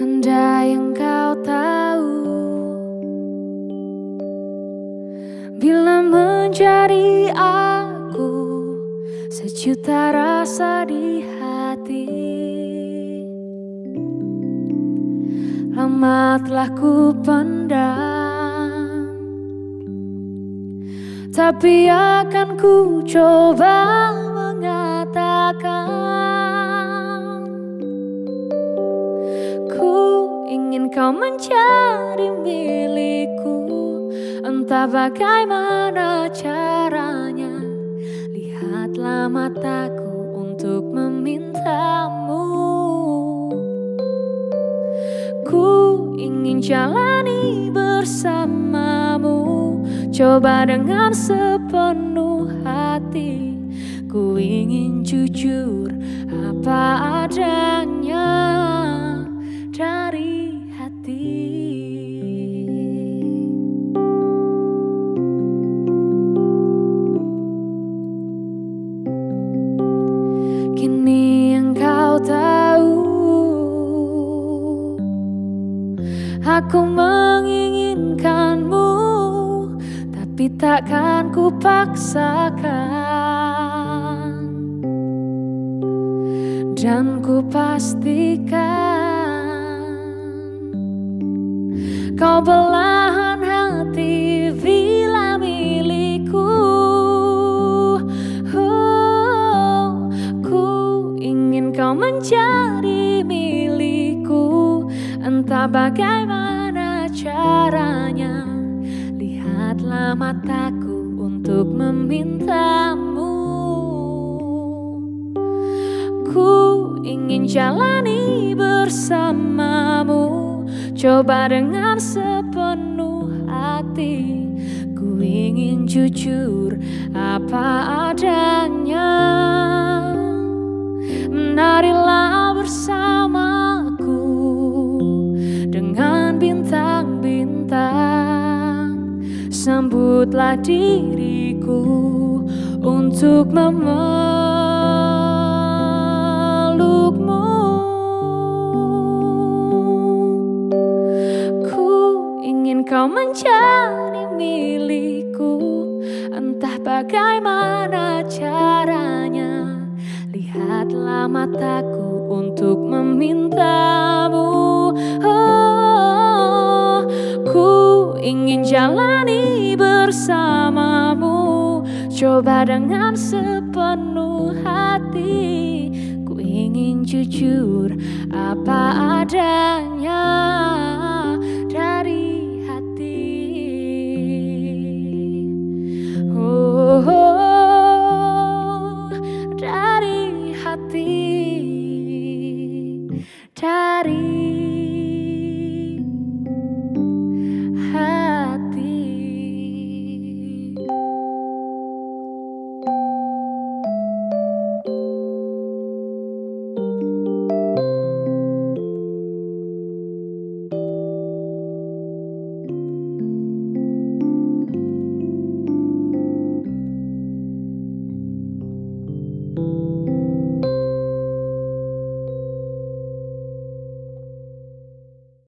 engkau tahu Bila menjadi aku Sejuta rasa di hati. Lama telah ku pendam Tapi akan ku coba kau menjadi milikku? Entah bagaimana caranya. Lihatlah mataku untuk memintamu. Ku ingin jalani bersamamu. Coba dengan sepenuh hati. Ku ingin jujur apa adanya Aku menginginkanmu Tapi takkan ku paksakan Dan ku pastikan Kau belahan hati bila milikku. Oh, Ku ingin kau menjadi Entah bagaimana caranya Lihatlah mataku untuk memintamu. Ku ingin jalani bersamamu Coba dengan sepenuh hati. Ku ingin jujur apa adanya. Menarilah bersamaku Sambutlah diriku Untuk memelukmu. Ku ingin kau menjadi milikku Entah bagaimana caranya. Lihatlah mataku untuk memintamu. Oh, Ku ingin jalani bersamamu. Coba dengan sepenuh hati Ku ingin jujur apa adanya